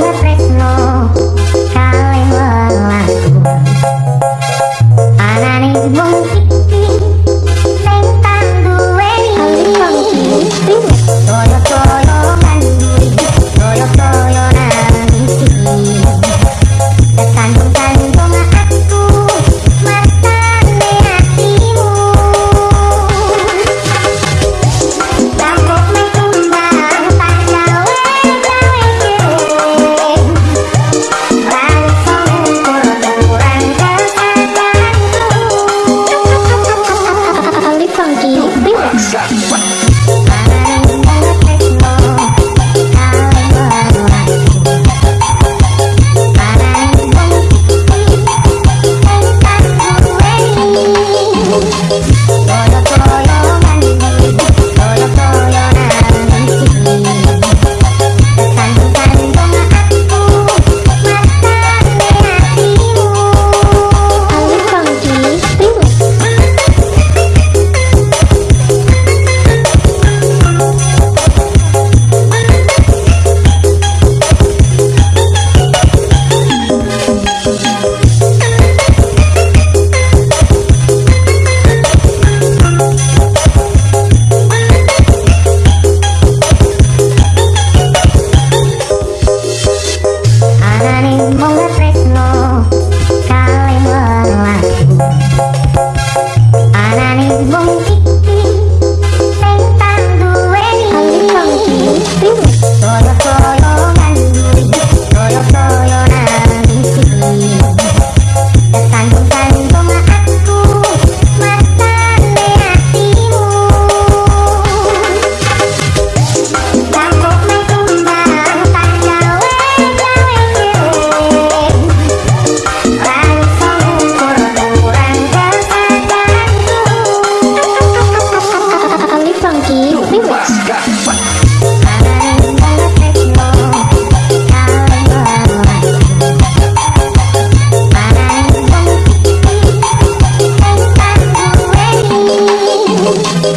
gonna press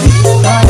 Bye.